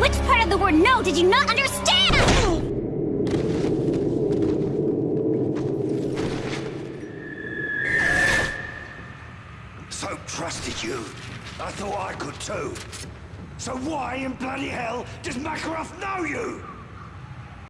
Which part of the word no did you not understand? So trusted you. I thought I could too. So why in bloody hell does Makarov know you?